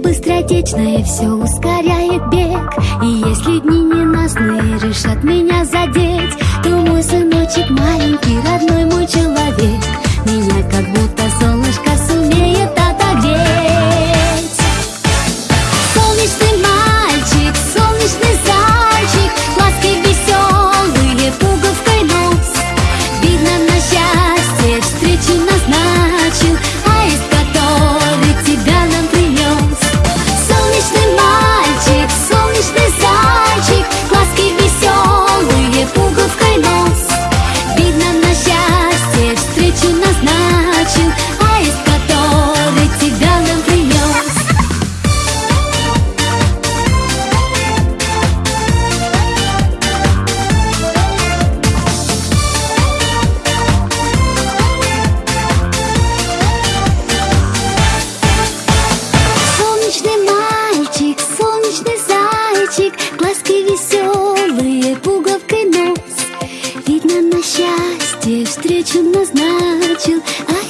быстротечное все ускоряет бег. И если дни ненастные решат меня задеть То мой сыночек маленький, родной мой человек. на счастье встречу назначил, ай.